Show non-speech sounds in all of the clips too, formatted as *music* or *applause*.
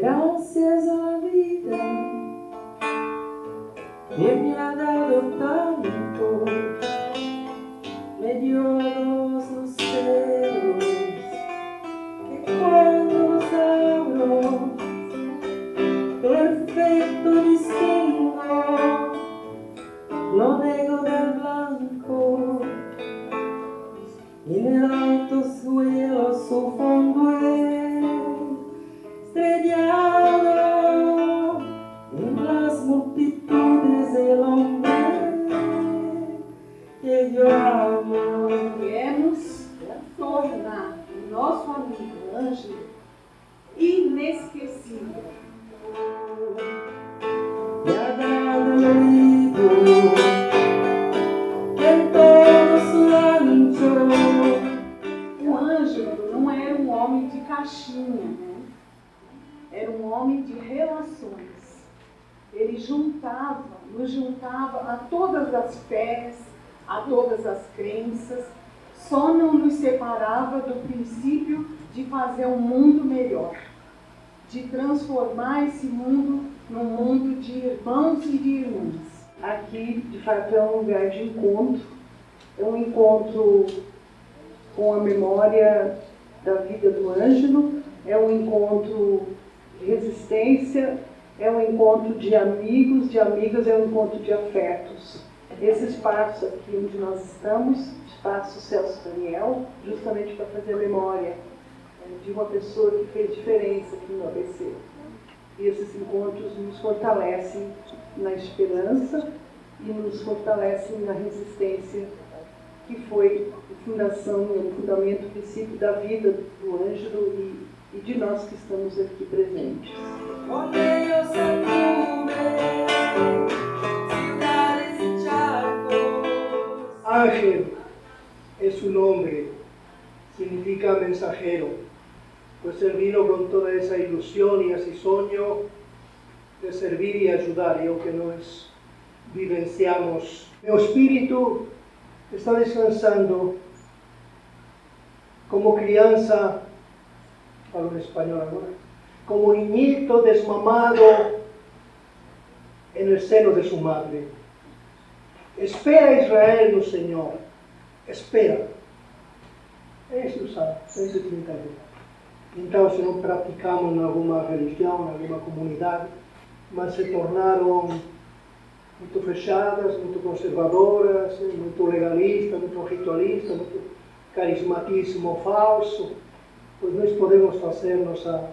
Gracias la vida que me ha dado tanto, me dio só não nos separava do princípio de fazer um mundo melhor, de transformar esse mundo num mundo de irmãos e de irmãs. Aqui, de fato, é um lugar de encontro, é um encontro com a memória da vida do Ângelo, é um encontro de resistência, é um encontro de amigos, de amigas, é um encontro de afetos. Esse espaço aqui onde nós estamos, espaço Celso Daniel, justamente para fazer a memória eh, de uma pessoa que fez diferença aqui no ABC. E esses encontros nos fortalecem na esperança e nos fortalecem na resistência, que foi a fundação, o fundamento, o princípio da vida do Ângelo e, e de nós que estamos aqui presentes. Ángel es su nombre, significa mensajero, pues él vino con toda esa ilusión y ese sueño de servir y ayudar, y aunque nos vivenciamos. Mi espíritu está descansando como crianza, hablo español ahora, como niñito desmamado en el seno de su madre. Espera Israel no Senhor. Espera. É o Salmo 131. Então, se não praticamos em alguma religião, em alguma comunidade, mas se tornaram muito fechadas, muito conservadoras, muito legalistas, muito ritualistas, muito carismatismo falso, pois nós podemos fazer nossa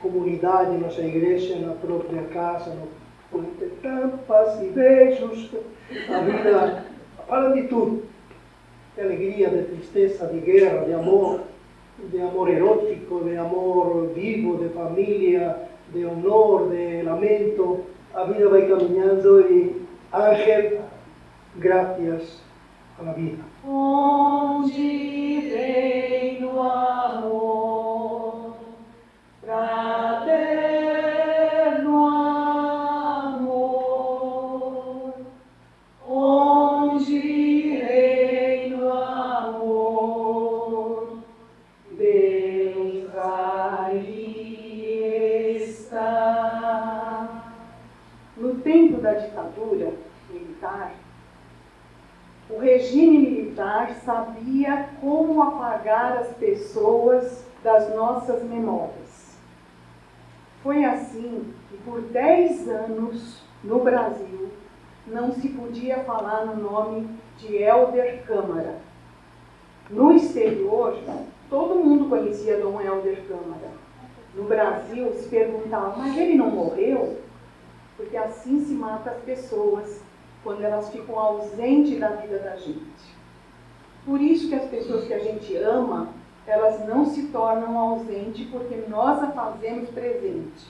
comunidade, nossa igreja na própria casa, no com tampas e beijos, a vida fala de tudo, de alegria, de tristeza, de guerra, de amor, de amor erótico, de amor vivo, de família, de honor, de lamento, a vida vai caminhando e Ángel, graças à vida. Onde reina tempo da ditadura militar, o regime militar sabia como apagar as pessoas das nossas memórias. Foi assim que por 10 anos no Brasil não se podia falar no nome de Helder Câmara. No exterior, todo mundo conhecia Dom Helder Câmara. No Brasil se perguntava, mas ele não morreu? Porque assim se mata as pessoas quando elas ficam ausentes da vida da gente. Por isso que as pessoas que a gente ama, elas não se tornam ausentes porque nós a fazemos presente.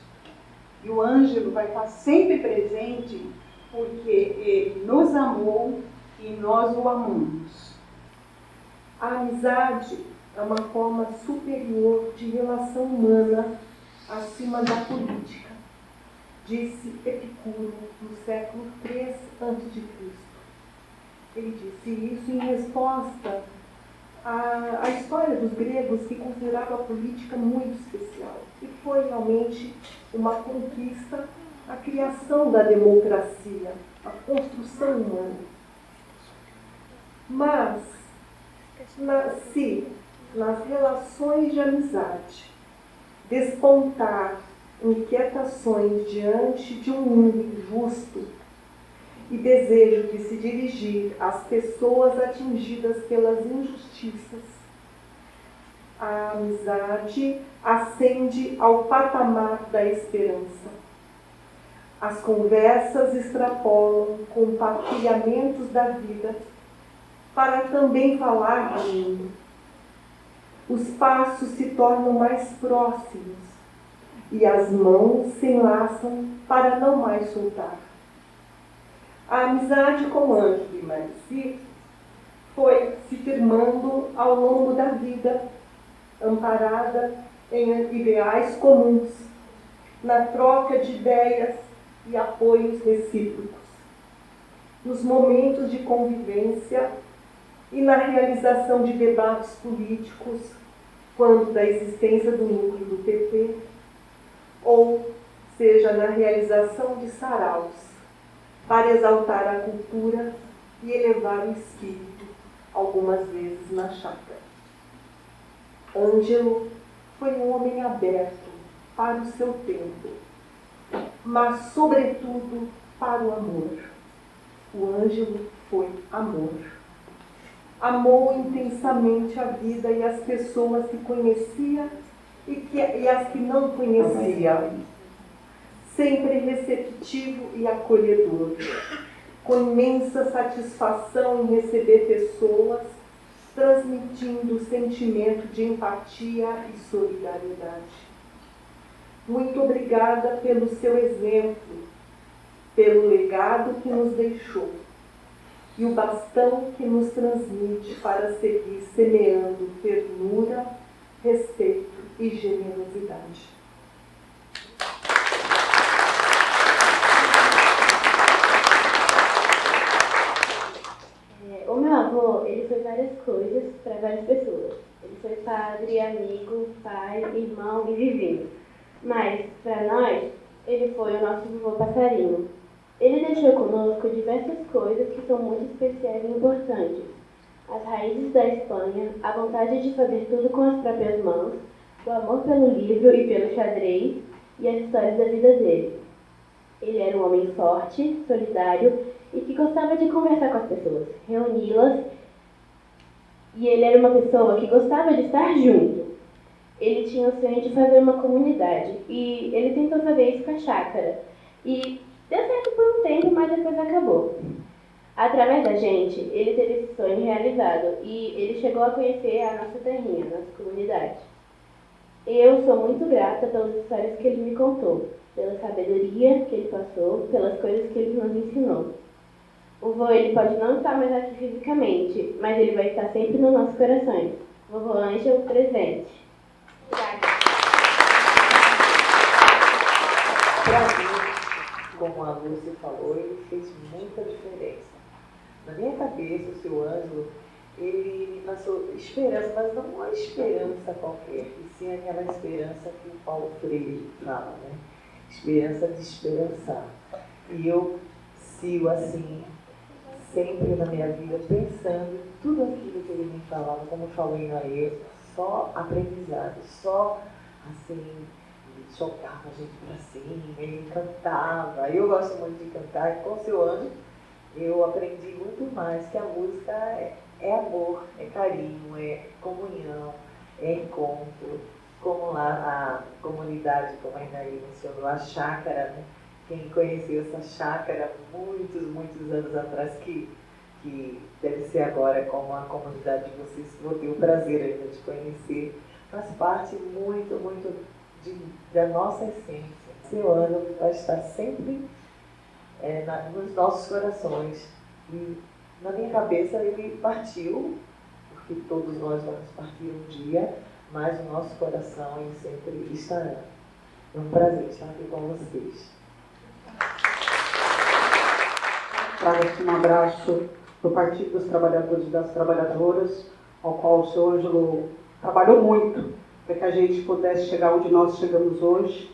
E o Ângelo vai estar sempre presente porque ele nos amou e nós o amamos. A amizade é uma forma superior de relação humana acima da política, disse Epicuro no século III a.C. Ele disse isso em resposta a, a história dos gregos que considerava a política muito especial. E foi realmente uma conquista a criação da democracia, a construção humana. Mas, na, se nas relações de amizade despontar inquietações diante de um mundo injusto e desejo de se dirigir às pessoas atingidas pelas injustiças, a amizade ascende ao patamar da esperança. As conversas extrapolam compartilhamentos da vida para também falar do mundo. Os passos se tornam mais próximos e as mãos se enlaçam para não mais soltar. A amizade com Ângelo e Marici foi se firmando ao longo da vida, amparada em ideais comuns, na troca de ideias e apoios recíprocos, nos momentos de convivência e na realização de debates políticos, quando da existência do núcleo do PP, ou seja, na realização de saraus, para exaltar a cultura e elevar o espírito, algumas vezes na chácara. Ângelo foi um homem aberto para o seu tempo, mas, sobretudo, para o amor. O Ângelo foi amor. Amou intensamente a vida e as pessoas que conhecia e, que, e as que não conhecia. Sempre receptivo e acolhedor, com imensa satisfação em receber pessoas, transmitindo o sentimento de empatia e solidariedade. Muito obrigada pelo seu exemplo, pelo legado que nos deixou e o bastão que nos transmite para seguir semeando ternura, respeito e generosidade. É, o meu avô, ele foi várias coisas para várias pessoas. Ele foi padre, amigo, pai, irmão e vizinho. Mas, para nós, ele foi o nosso vovô passarinho. Ele deixou conosco diversas coisas que são muito especiais e importantes. As raízes da Espanha, a vontade de fazer tudo com as próprias mãos, o amor pelo livro e pelo xadrez e as histórias da vida dele. Ele era um homem forte, solidário e que gostava de conversar com as pessoas, reuni-las. E ele era uma pessoa que gostava de estar junto ele tinha o sonho de fazer uma comunidade e ele tentou fazer isso com a chácara. E deu certo por um tempo, mas depois acabou. Através da gente, ele teve esse sonho realizado e ele chegou a conhecer a nossa terrinha, a nossa comunidade. Eu sou muito grata pelas histórias que ele me contou, pela sabedoria que ele passou, pelas coisas que ele nos ensinou. O vô ele pode não estar mais aqui fisicamente, mas ele vai estar sempre nos nossos corações. Vovô Ângelo presente. Para mim, como a Lúcia falou, ele fez muita diferença. Na minha cabeça, o seu Ângelo, ele me passou esperança, mas não uma esperança qualquer, sim aquela esperança que o Paulo Freire fala, né? Esperança de esperançar. E eu sigo assim, sempre na minha vida, pensando em tudo aquilo que ele me falava, como eu falei na ESA, só aprendizado, só assim, jogava a gente para cima, ele cantava. Eu gosto muito de cantar, e com o seu anjo eu aprendi muito mais que a música é, é amor, é carinho, é comunhão, encontro. Como lá a comunidade, como a Inaí mencionou, a chácara, né? Quem conheceu essa chácara muitos, muitos anos atrás, que que deve ser agora como a comunidade de vocês, vou ter o prazer ainda de conhecer, faz parte muito, muito de, da nossa essência. Seu ano vai estar sempre é, na, nos nossos corações. E na minha cabeça ele partiu, porque todos nós vamos partir um dia, mas o nosso coração sempre estará. É um prazer estar aqui com vocês. Trago aqui um abraço do Partido dos Trabalhadores e das Trabalhadoras, ao qual o seu Ângelo trabalhou muito para que a gente pudesse chegar onde nós chegamos hoje.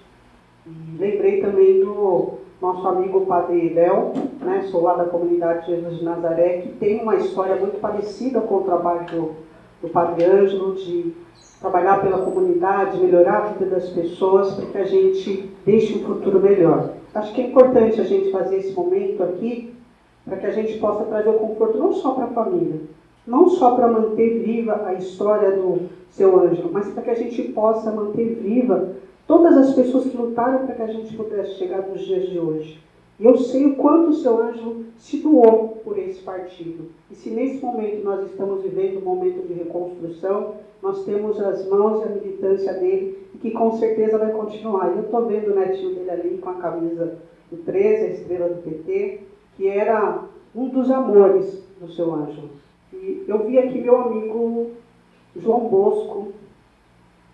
Lembrei também do nosso amigo Padre Léo, né, sou lá da comunidade Jesus de Nazaré, que tem uma história muito parecida com o trabalho do, do Padre Ângelo, de trabalhar pela comunidade, melhorar a vida das pessoas, para que a gente deixe um futuro melhor. Acho que é importante a gente fazer esse momento aqui, para que a gente possa trazer o conforto não só para a família, não só para manter viva a história do seu Ângelo, mas para que a gente possa manter viva todas as pessoas que lutaram para que a gente pudesse chegar nos dias de hoje. E eu sei o quanto o seu Ângelo se doou por esse partido. E se nesse momento nós estamos vivendo um momento de reconstrução, nós temos as mãos e a militância dele, que com certeza vai continuar. E eu estou vendo o netinho dele ali com a camisa do 13, a estrela do PT, que era um dos amores do seu Ângelo. E eu vi aqui meu amigo João Bosco,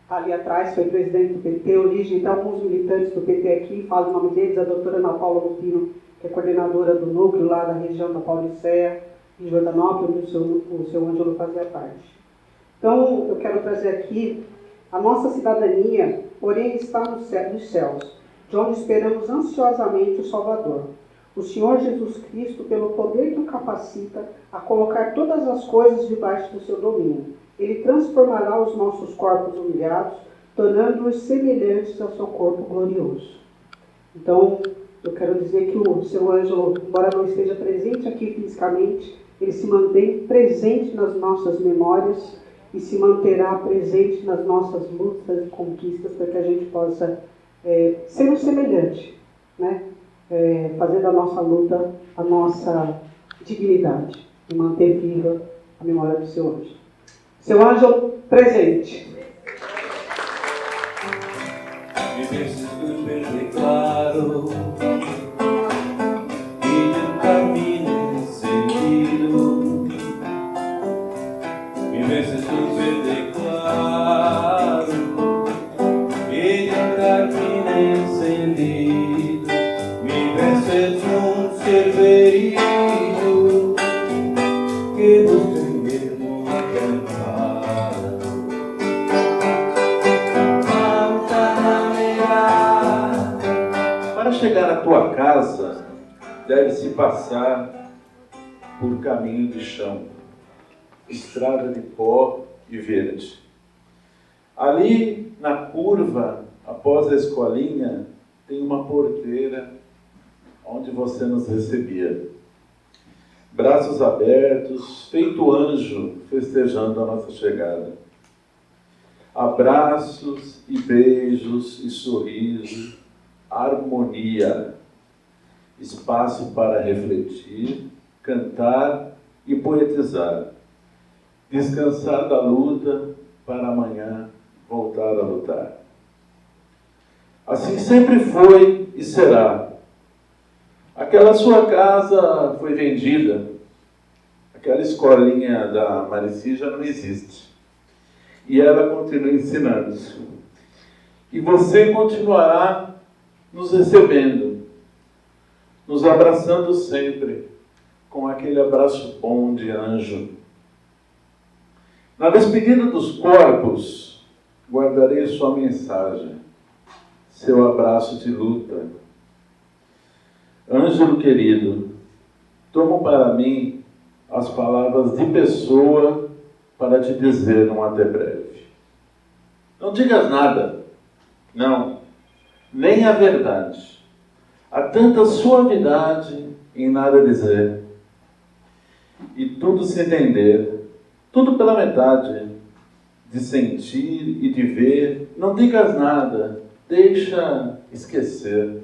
ali atrás, foi presidente do PT, origem de alguns militantes do PT aqui, falo o nome deles, a doutora Ana Paula Lupino, que é coordenadora do núcleo lá da região da Paulicéia, em Jordanópolis, onde o seu, o seu Ângelo fazia parte. Então, eu quero trazer aqui a nossa cidadania, porém, está nos céus, de onde esperamos ansiosamente o Salvador. O Senhor Jesus Cristo, pelo poder que o capacita a colocar todas as coisas debaixo do seu domínio ele transformará os nossos corpos humilhados, tornando-os semelhantes ao seu corpo glorioso. Então, eu quero dizer que o seu Ângelo, embora não esteja presente aqui fisicamente, ele se mantém presente nas nossas memórias e se manterá presente nas nossas lutas e conquistas para que a gente possa é, ser um semelhante, né? É, fazer da nossa luta a nossa dignidade e manter viva a memória do seu anjo. Seu anjo presente. Deve-se passar por caminho de chão, estrada de pó e verde. Ali, na curva, após a escolinha, tem uma porteira onde você nos recebia. Braços abertos, feito anjo, festejando a nossa chegada. Abraços e beijos e sorrisos, harmonia, espaço para refletir, cantar e poetizar, descansar da luta para amanhã voltar a lutar. Assim sempre foi e será. Aquela sua casa foi vendida, aquela escolinha da Marici já não existe. E ela continua ensinando. E você continuará nos recebendo, nos abraçando sempre, com aquele abraço bom de anjo. Na despedida dos corpos, guardarei sua mensagem, seu abraço de luta. Ângelo querido, tomo para mim as palavras de pessoa para te dizer um até breve. Não digas nada, não nem a verdade. Há tanta suavidade em nada dizer. E tudo se entender, tudo pela metade, de sentir e de ver. Não digas nada, deixa esquecer.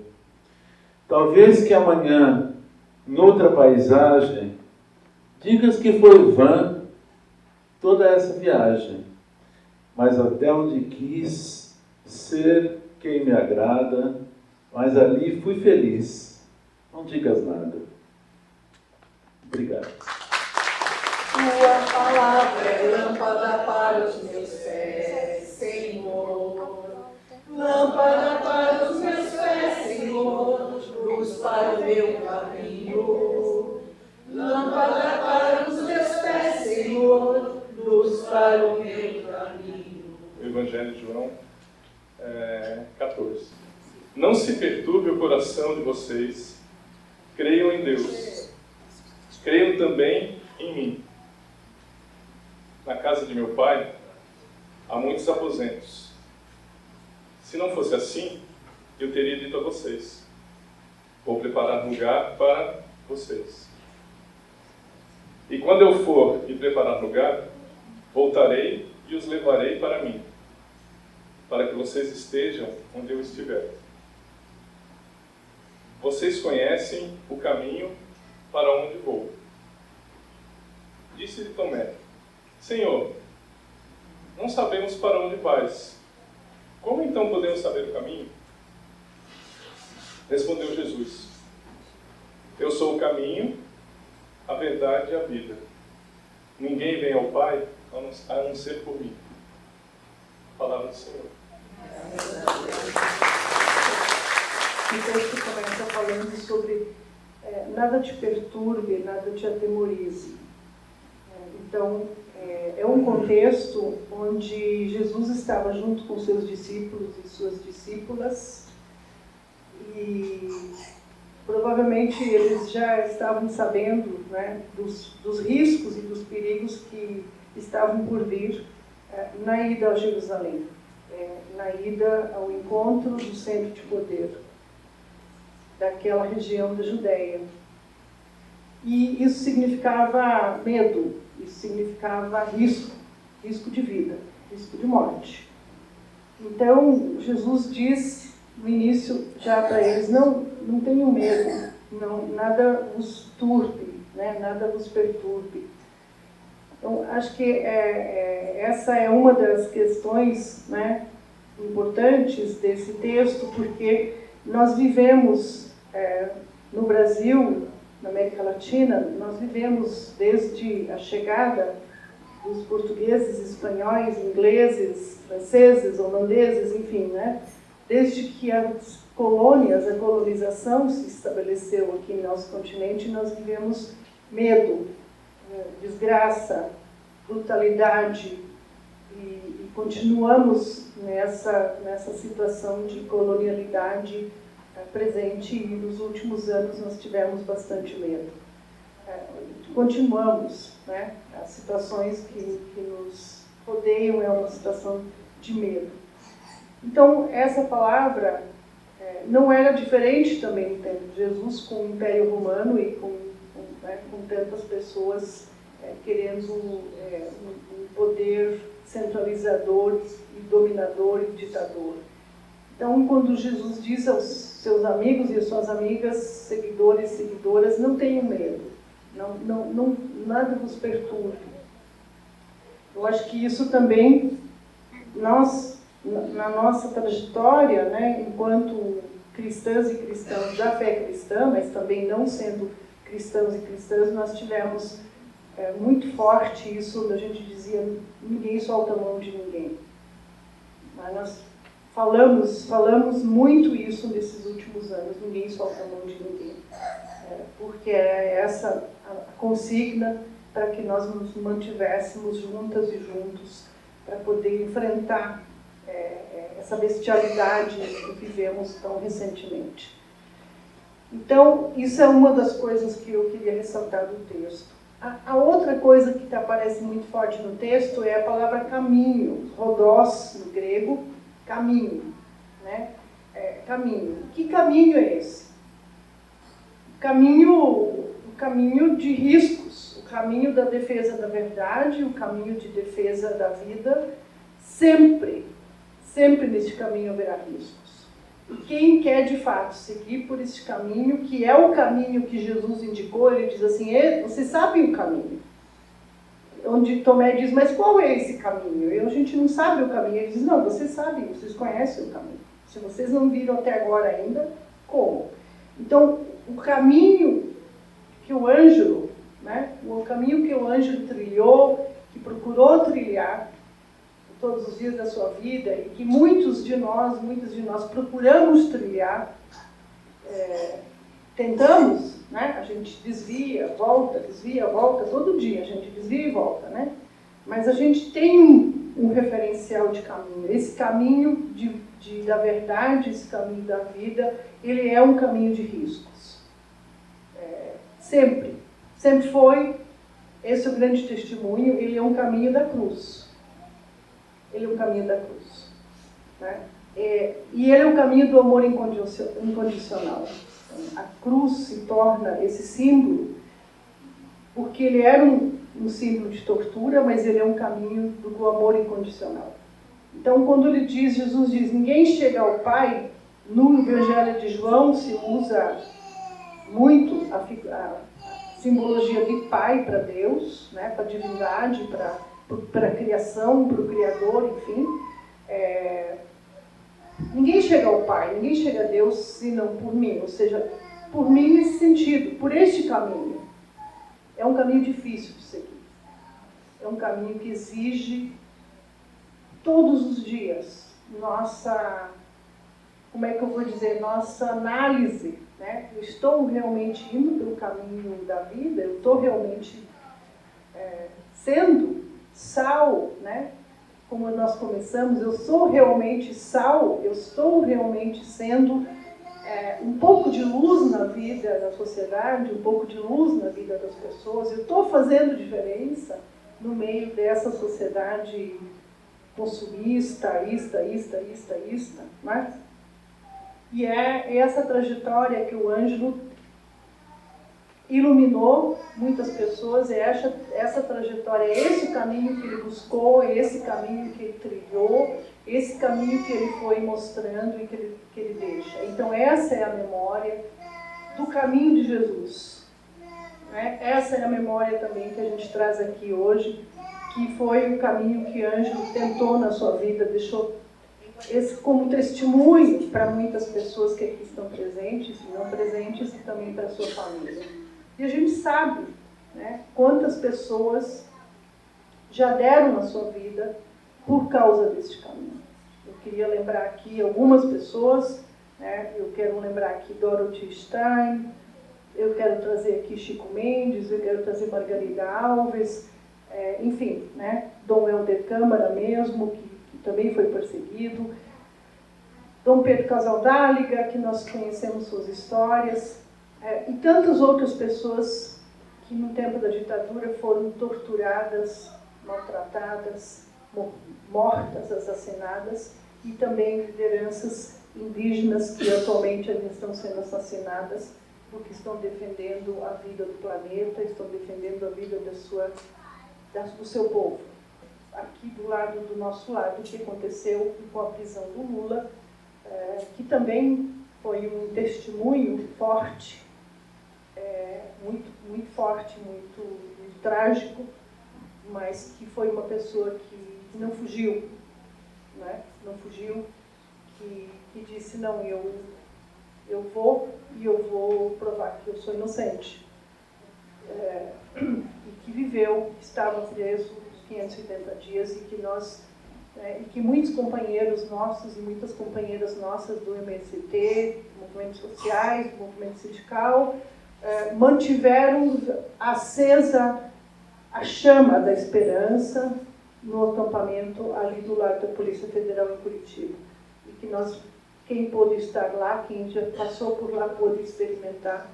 Talvez que amanhã, noutra paisagem, digas que foi vã toda essa viagem, mas até onde quis ser quem me agrada, mas ali fui feliz. Não digas nada. Obrigado. Tua palavra é lâmpada para os meus pés, Senhor. Lâmpada para os meus pés, Senhor. Luz para o meu caminho. Lâmpada para os meus pés, Senhor. Luz preparar o meu caminho. O Evangelho de João é, 14. Não se perturbe o coração de vocês, creiam em Deus, creiam também em mim. Na casa de meu pai há muitos aposentos. Se não fosse assim, eu teria dito a vocês: Vou preparar lugar para vocês. E quando eu for e preparar lugar, voltarei e os levarei para mim, para que vocês estejam onde eu estiver. Vocês conhecem o caminho para onde vou. Disse-lhe Tomé: Senhor, não sabemos para onde vais. Como então podemos saber o caminho? Respondeu Jesus: Eu sou o caminho, a verdade e a vida. Ninguém vem ao Pai a não ser por mim. Palavra do Senhor. O texto começa falando sobre é, nada te perturbe, nada te atemorize. É, então, é, é um contexto onde Jesus estava junto com seus discípulos e suas discípulas e provavelmente eles já estavam sabendo né, dos, dos, riscos e dos perigos que estavam por vir é, na ida a Jerusalém, é, na ida ao encontro do centro de poder daquela região da Judéia. E isso significava medo, isso significava risco, risco de vida, risco de morte. Então, Jesus diz no início já para eles, não, não tenham medo, não, nada os turbe, né, nada vos perturbe. Então, acho que é, é, essa é uma das questões né, importantes desse texto, porque nós vivemos é, no Brasil na América Latina, nós vivemos desde a chegada dos portugueses, espanhóis, ingleses, franceses, holandeses, enfim, né? Desde que as colônias, a colonização se estabeleceu aqui no nosso continente, nós vivemos medo, né? desgraça, brutalidade e, e continuamos nessa, nessa situação de colonialidade presente e nos últimos anos nós tivemos bastante medo. É, continuamos, né? As situações que, que nos rodeiam é uma situação de medo. Então, essa palavra é, não era diferente também no tempo de Jesus com o Império Romano e com, com, né, com tantas pessoas é, querendo é, um, um poder centralizador e dominador e ditador. Então, quando Jesus diz aos seus amigos e às suas amigas, seguidores e seguidoras, não tenham medo, não, não, não, nada vos perturbe. Eu acho que isso também, nós, na nossa trajetória, né, enquanto cristãs e cristãos da fé cristã, mas também não sendo cristãos e cristãs, nós tivemos é, muito forte isso, a gente dizia, ninguém solta a mão de ninguém. Mas nós falamos, falamos muito isso nesses últimos anos, ninguém solta a mão de ninguém. É, porque é essa a consigna para que nós nos mantivéssemos juntas e juntos, para poder enfrentar é, é, essa bestialidade que vivemos tão recentemente. Então, isso é uma das coisas que eu queria ressaltar do texto. A, a outra coisa que aparece muito forte no texto é a palavra caminho, rodós no grego, caminho, né? É, caminho. Que caminho é esse? O caminho, o caminho de riscos, o caminho da defesa da verdade, o caminho de defesa da vida, sempre, sempre nesse caminho haverá riscos. E quem quer de fato seguir por esse caminho, que é o caminho que Jesus indicou, ele diz assim: você sabe o caminho onde Tomé diz, mas qual é esse caminho? E a gente não sabe o caminho. Ele diz, não, vocês sabem, vocês conhecem o caminho. Se vocês não viram até agora ainda, como? Então, o caminho que o Ângelo, né, o caminho que o Ângelo trilhou, que procurou trilhar todos os dias da sua vida e que muitos de nós, muitos de nós procuramos trilhar, é, tentamos, né? A gente desvia, volta, desvia, volta, todo dia a gente desvia e volta, né? Mas a gente tem um, um referencial de caminho. Esse caminho de, de, da verdade, esse caminho da vida, ele é um caminho de riscos. É, sempre. Sempre foi. Esse é o grande testemunho. Ele é um caminho da cruz. Ele é um caminho da cruz. Né? É, e ele é o caminho do amor incondicional. A cruz se torna esse símbolo, porque ele era um, um símbolo de tortura, mas ele é um caminho do amor incondicional. Então, quando ele diz, Jesus diz, ninguém chega ao Pai, no Evangelho de João se usa muito a, a simbologia de Pai para Deus, né, para a divindade, para a criação, para o Criador, enfim. É, ninguém chega ao Pai, ninguém chega a Deus senão por mim, ou seja, por mim nesse sentido, por este caminho. É um caminho difícil de seguir. É um caminho que exige todos os dias nossa, como é que eu vou dizer, nossa análise. Né? Eu estou realmente indo pelo caminho da vida, eu estou realmente é, sendo sal, né? Como nós começamos, eu sou realmente sal, eu estou realmente sendo é, um pouco de luz na vida da sociedade, um pouco de luz na vida das pessoas, eu estou fazendo diferença no meio dessa sociedade consumista, ista, ista, ista, ista, né? E é essa trajetória que o Ângelo iluminou muitas pessoas, e essa, essa trajetória, esse caminho que ele buscou, esse caminho que ele trilhou, esse caminho que ele foi mostrando e que ele, que ele deixa. Então essa é a memória do caminho de Jesus. Né? Essa é a memória também que a gente traz aqui hoje, que foi o caminho que Ângelo tentou na sua vida, deixou esse como testemunho para muitas pessoas que aqui estão presentes não presentes e também para a sua família. E a gente sabe né, quantas pessoas já deram na sua vida por causa deste caminho. Eu queria lembrar aqui algumas pessoas, né, eu quero lembrar aqui Dorothy Stein, eu quero trazer aqui Chico Mendes, eu quero trazer Margarida Alves, é, enfim, né, Dom Helder Câmara mesmo, que, que também foi perseguido, Dom Pedro Casaldáliga, que nós conhecemos suas histórias, é, e tantas outras pessoas que no tempo da ditadura foram torturadas, maltratadas, mortas, assassinadas, e também lideranças indígenas que atualmente estão sendo assassinadas porque estão defendendo a vida do planeta, estão defendendo a vida da sua, do seu povo. Aqui do lado do nosso lado, o que aconteceu com a prisão do Lula, é, que também foi um testemunho forte é, muito, muito forte, muito, muito, trágico, mas que foi uma pessoa que, não fugiu, né? não fugiu, que, que disse, não, eu, eu vou e eu vou provar que eu sou inocente. É, e que viveu, que estava preso os 580 dias e que nós é, e que muitos companheiros nossos e muitas companheiras nossas do MST, movimentos sociais, movimento sindical, eh, mantiveram acesa a chama da esperança no acampamento ali do lado da Polícia Federal em Curitiba. E que nós, quem pôde estar lá, quem já passou por lá, pôde experimentar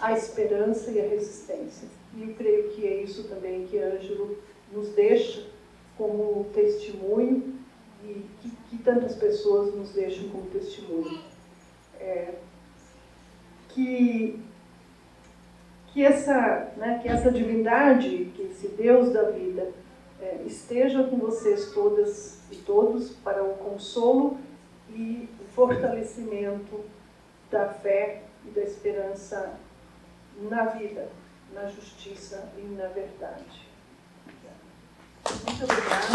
a esperança e a resistência. E eu creio que é isso também que Ângelo nos deixa como testemunho e que, que tantas pessoas nos deixam como testemunho. É, que que essa, né, que essa divindade, que esse Deus da vida, é, esteja com vocês todas e todos para o consolo e o fortalecimento da fé e da esperança na vida, na justiça e na verdade. Muito obrigada.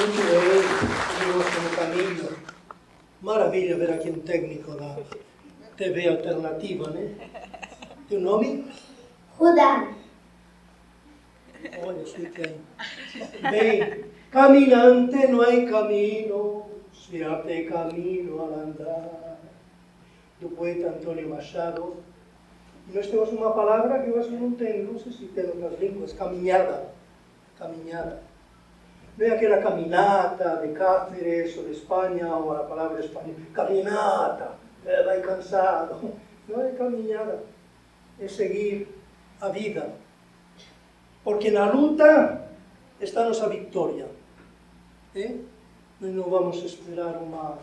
Muito bem, no caminho. Maravilha ver aqui um técnico da TV Alternativa, né? Teu nome? Rudá. Olha, explica Bem, caminante não é caminho, se abre caminho al andar. Do poeta Antônio Machado. E nós temos uma palavra que eu acho que não tem, não sei se tem outras línguas, caminhada. caminhada. Não é aquela caminata de Cáceres ou de Espanha, ou a palavra espanhola, caminata, é, vai cansado. Não é caminhada, é seguir a vida. Porque na luta está nossa vitória. É? Nós não vamos esperar uma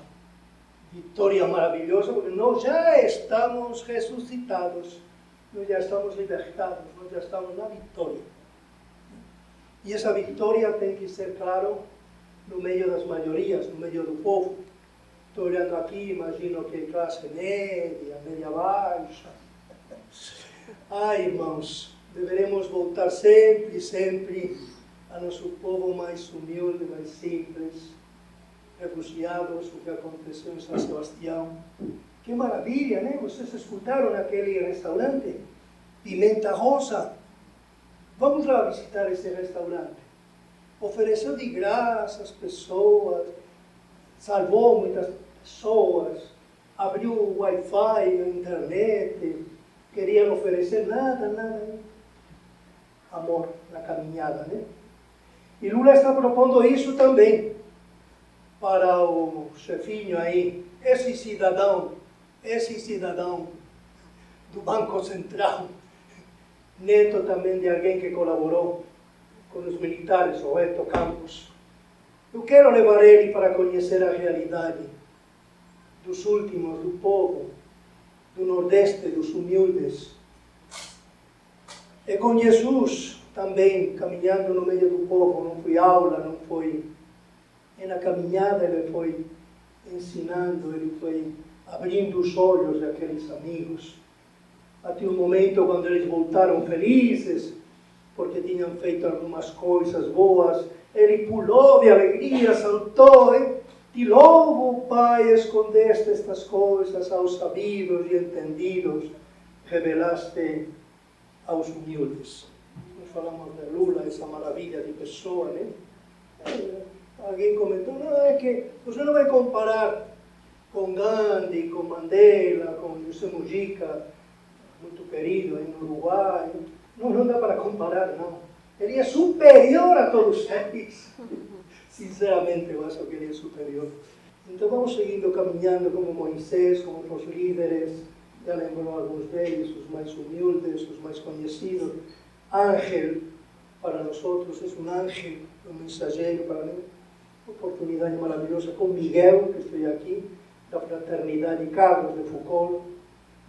vitória maravilhosa, porque nós já estamos ressuscitados, nós já estamos libertados, nós já estamos na vitória. E essa vitória tem que ser, claro, no meio das maiorias, no meio do povo. Estou olhando aqui, imagino que classe média, média baixa. Ai, irmãos, deveremos voltar sempre, sempre a nosso povo mais humilde, mais simples, refugiados, o que aconteceu em São Sebastião. Que maravilha, né? Vocês escutaram naquele restaurante? Pimenta Rosa. Vamos lá visitar esse restaurante. Ofereceu de graça às pessoas, salvou muitas pessoas, abriu o Wi-Fi na internet, queriam oferecer nada, nada. Amor na caminhada, né? E Lula está propondo isso também para o chefinho aí, esse cidadão, esse cidadão do Banco Central, neto também de alguém que colaborou com os militares, o Eto Campos. Eu quero levar ele para conhecer a realidade dos últimos, do povo, do Nordeste, dos humildes. E com Jesus também caminhando no meio do povo, não foi aula, não foi. E na caminhada ele foi ensinando, ele foi abrindo os olhos daqueles amigos. Até um momento quando eles voltaram felizes, porque tinham feito algumas coisas boas, ele pulou de alegria, saltou, e te louvo, Pai, escondeste estas coisas aos sabidos e entendidos, revelaste aos humildes. Nós falamos de Lula, essa maravilha de pessoa, né? Alguém comentou, não, é que você não vai comparar com Gandhi, com Mandela, com José Mujica, muito querido no Uruguai. Não, não dá para comparar, não. Ele é superior a todos eles. Sinceramente, eu acho que ele é superior. Então vamos seguindo caminhando como Moisés, como os líderes, já lembrou alguns deles, os mais humildes, os mais conhecidos. Ángel, para nós outros, é um ángel, um mensageiro para mim. Oportunidade maravilhosa com Miguel, que estou aqui, da Fraternidade Carlos de Foucault.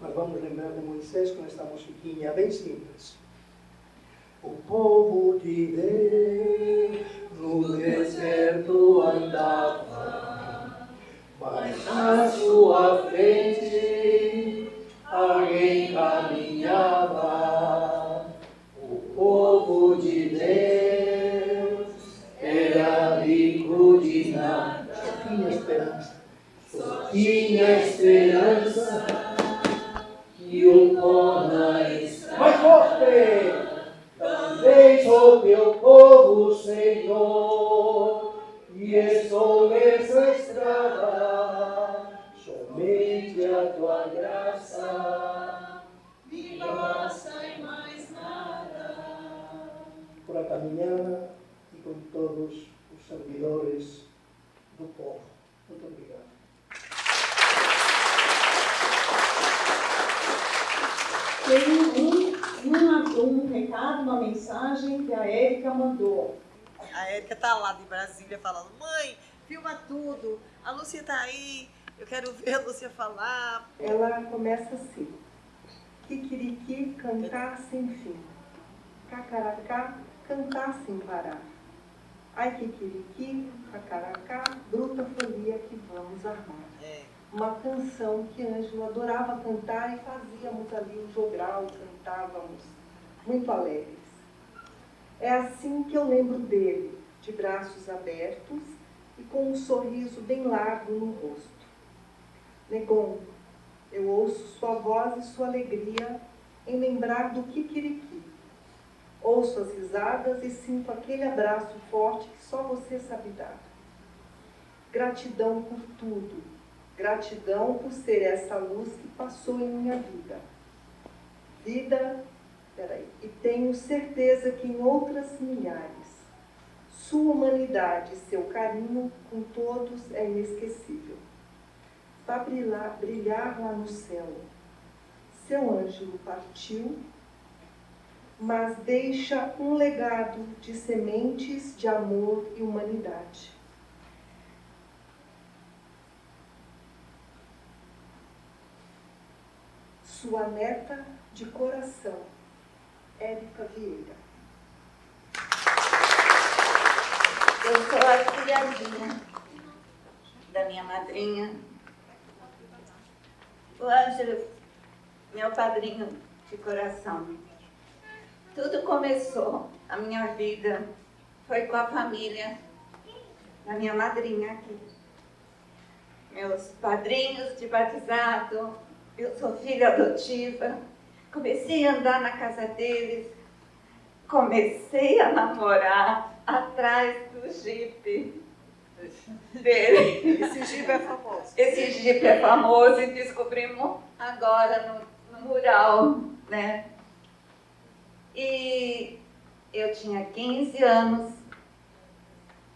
Mas vamos lembrar de Moisés com esta musiquinha bem simples. O povo de Deus no deserto andava, mas na sua frente alguém caminhava. O povo de Deus era rico de nada, só tinha esperança, só tinha esperança e o pó na estrada. Mais forte! Sou teu povo, Senhor, e estou nessa estrada, somente a tua graça me basta e mais nada. Por a caminhada e com todos os servidores do povo. Muito obrigado. Tem um, um recado, uma mensagem que a Érica mandou. A Érica tá lá de Brasília falando, mãe, filma tudo, a Lúcia tá aí, eu quero ver a Lúcia falar. Ela começa assim. Kikiriki, cantar sem fim. Cacaracá, cantar sem parar. Ai, kikiriki, cacaracá, bruta folia que vamos armar. É. Uma canção que Ângelo adorava cantar e fazíamos ali o jogral, cantávamos, muito alegres. É assim que eu lembro dele, de braços abertos e com um sorriso bem largo no rosto. Negon, eu ouço sua voz e sua alegria em lembrar do Kikiriki. Ouço as risadas e sinto aquele abraço forte que só você sabe dar. Gratidão por tudo. Gratidão por ser essa luz que passou em minha vida. Vida, peraí, e tenho certeza que em outras milhares. Sua humanidade e seu carinho com todos é inesquecível. Vai brilhar, brilhar lá no céu. Seu Ângelo partiu, mas deixa um legado de sementes de amor e humanidade. Sua neta de coração, Érica Vieira. Eu sou a filhazinha da minha madrinha. O Ângelo, meu padrinho de coração. Tudo começou, a minha vida foi com a família da minha madrinha aqui. Meus padrinhos de batizado, eu sou filha adotiva. Comecei a andar na casa deles, comecei a namorar atrás do jipe dele. Esse jipe é famoso. Esse jipe é famoso e descobrimos agora no, no mural, né? E eu tinha 15 anos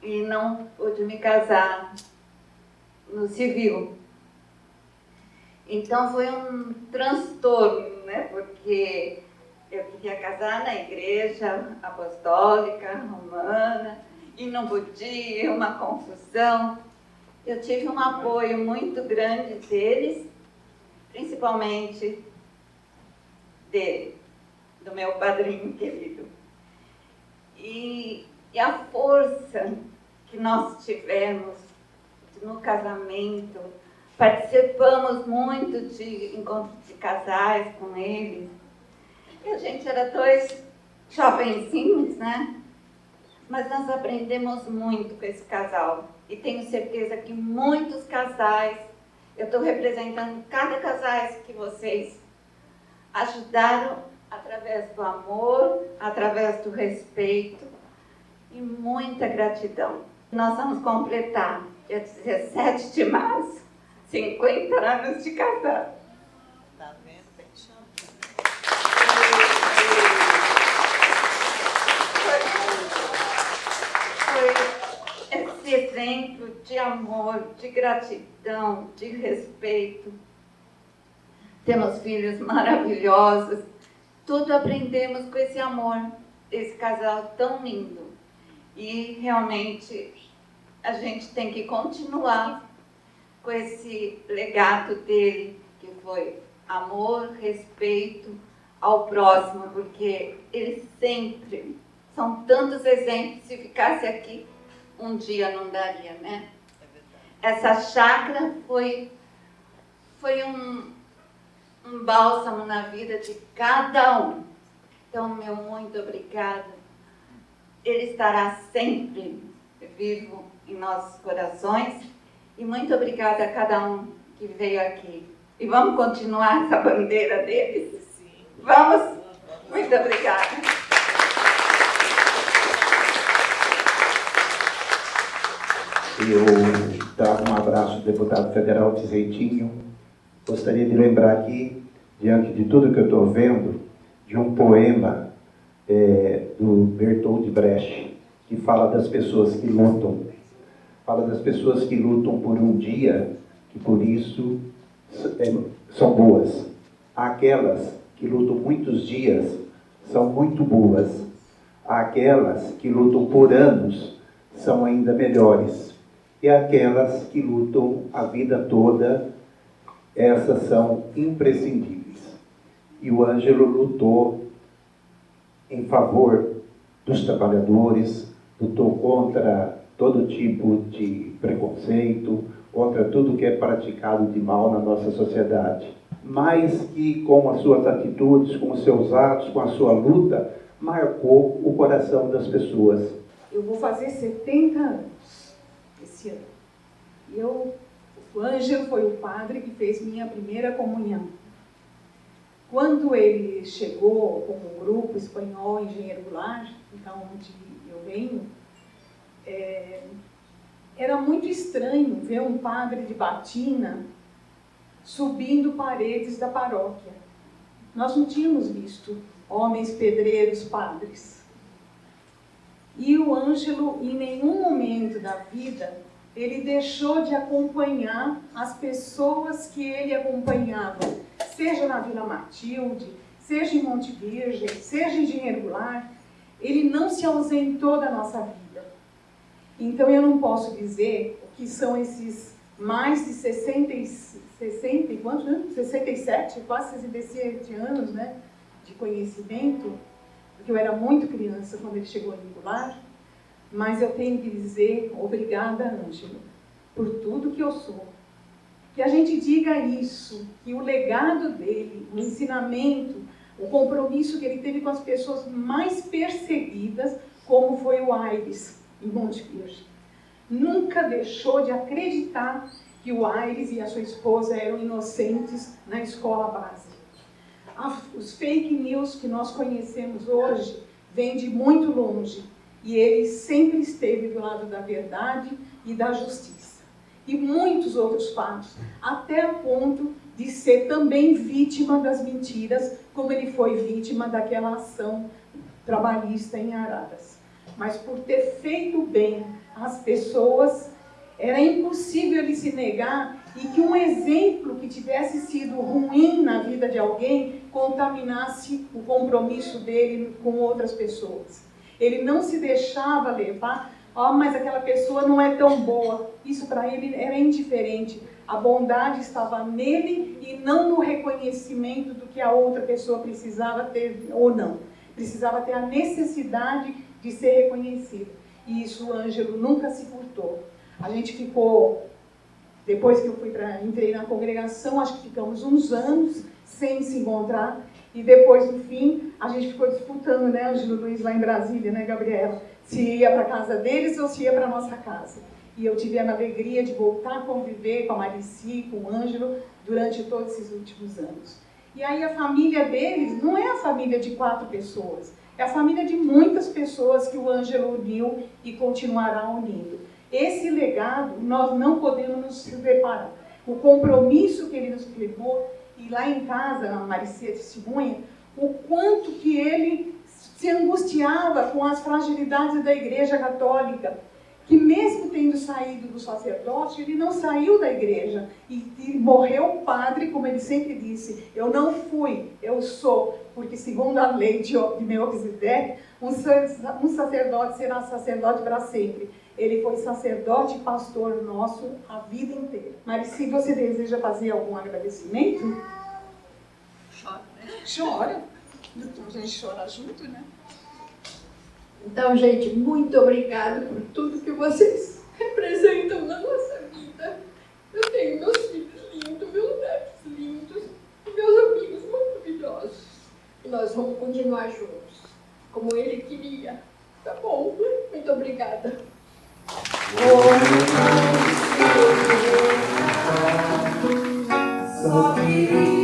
e não pude me casar no civil. Então foi um transtorno, né? Porque eu queria casar na igreja apostólica romana e não podia, uma confusão. Eu tive um apoio muito grande deles, principalmente dele, do meu padrinho querido. E, e a força que nós tivemos no casamento, participamos muito de encontros de casais com eles. E a gente era dois jovenzinhos, né? Mas nós aprendemos muito com esse casal. E tenho certeza que muitos casais, eu estou representando cada casais que vocês ajudaram através do amor, através do respeito e muita gratidão. Nós vamos completar, dia 17 de março, 50 anos de casado. Tá vendo? Tem. Foi esse exemplo de amor, de gratidão, de respeito. Temos filhos maravilhosos. Tudo aprendemos com esse amor, esse casal tão lindo. E realmente a gente tem que continuar com esse legado dele, que foi amor, respeito ao próximo, porque ele sempre, são tantos exemplos, se ficasse aqui, um dia não daria, né? Essa chácara foi, foi um, um bálsamo na vida de cada um. Então, meu muito obrigado. Ele estará sempre vivo em nossos corações. E muito obrigada a cada um que veio aqui. E vamos continuar essa bandeira deles? Sim. Vamos? Muito obrigada. Eu trago um abraço do deputado federal Vizentinho. Gostaria de lembrar aqui, diante de tudo que eu estou vendo, de um poema é, do Bertold Brecht, que fala das pessoas que lutam. Fala das pessoas que lutam por um dia, que por isso é, são boas. Aquelas que lutam muitos dias são muito boas. Aquelas que lutam por anos são ainda melhores e aquelas que lutam a vida toda, essas são imprescindíveis. E o Ângelo lutou em favor dos trabalhadores, lutou contra todo tipo de preconceito, contra tudo que é praticado de mal na nossa sociedade. Mas que com as suas atitudes, com os seus atos, com a sua luta, marcou o coração das pessoas. Eu vou fazer 70 anos esse ano. E eu, o Ângelo foi o padre que fez minha primeira comunhão. Quando ele chegou com o grupo espanhol Engenheiro Goulart, então onde eu venho, é, era muito estranho ver um padre de batina subindo paredes da paróquia. Nós não tínhamos visto homens pedreiros padres. E o Ângelo, em nenhum momento da vida, ele deixou de acompanhar as pessoas que ele acompanhava, seja na Vila Matilde, seja em Monte Virgem, seja em Dinheiro Goulart, ele não se ausentou da nossa vida. Então eu não posso dizer o que são esses mais de 60, 60 quantos, né? 67, quase 67 anos né, de conhecimento, porque eu era muito criança quando ele chegou em Goulart, mas eu tenho que dizer obrigada, Ângelo, por tudo que eu sou. Que a gente diga isso, que o legado dele, o ensinamento, o compromisso que ele teve com as pessoas mais perseguidas, como foi o Aires, em Monte Virgem. Nunca deixou de acreditar que o Aires e a sua esposa eram inocentes na escola base. Os fake news que nós conhecemos hoje vêm de muito longe e ele sempre esteve do lado da verdade e da justiça. E muitos outros fatos, até a ponto de ser também vítima das mentiras, como ele foi vítima daquela ação trabalhista em Araras. Mas por ter feito bem às pessoas, era impossível ele se negar e que um exemplo que tivesse sido ruim na vida de alguém contaminasse o compromisso dele com outras pessoas. Ele não se deixava levar, ó, oh, mas aquela pessoa não é tão boa. Isso para ele era indiferente. A bondade estava nele e não no reconhecimento do que a outra pessoa precisava ter ou não. Precisava ter a necessidade de ser reconhecido. E isso o Ângelo nunca se furtou. A gente ficou, depois que eu fui para entrei na congregação, acho que ficamos uns anos sem se encontrar. E depois, no fim, a gente ficou disputando, né, Ângelo Luiz, lá em Brasília, né, Gabriela? Se ia para casa deles ou se ia para nossa casa. E eu tive a alegria de voltar a conviver com a Marici, com o Ângelo, durante todos esses últimos anos. E aí a família deles não é a família de quatro pessoas, é a família de muitas pessoas que o Ângelo uniu e continuará unindo. Esse legado nós não podemos nos separar. O compromisso que ele nos levou e lá em casa, a Maricia testemunha, o quanto que ele se angustiava com as fragilidades da Igreja Católica, que mesmo tendo saído do sacerdócio, ele não saiu da igreja e, e, morreu padre, como ele sempre disse, eu não fui, eu sou, porque segundo a lei de, de Melquisedeque, um, um sacerdote será sacerdote para sempre. Ele foi sacerdote e pastor nosso a vida inteira. Mas se você deseja fazer algum agradecimento, chora, né? Chora. A gente chora junto, né? Então, gente, muito obrigada por tudo que vocês *laughs* representam na nossa vida. Eu tenho meus filhos lindos, meus netos lindos, e meus amigos maravilhosos. E nós vamos continuar juntos, como ele queria. Tá bom? Muito obrigada. Só queria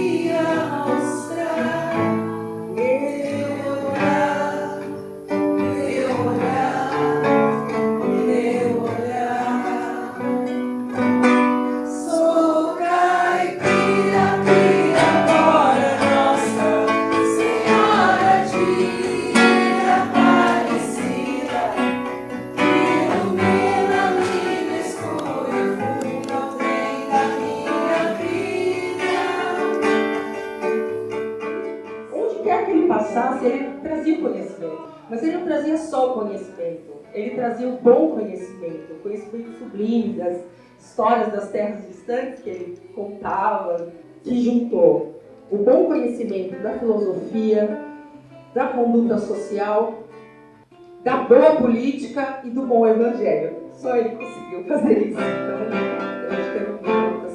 bom conhecimento, o conhecimento sublime das histórias das terras distantes que ele contava, que juntou o bom conhecimento da filosofia, da conduta social, da boa política e do bom evangelho. Só ele conseguiu fazer isso. Então, eu acho que muito uma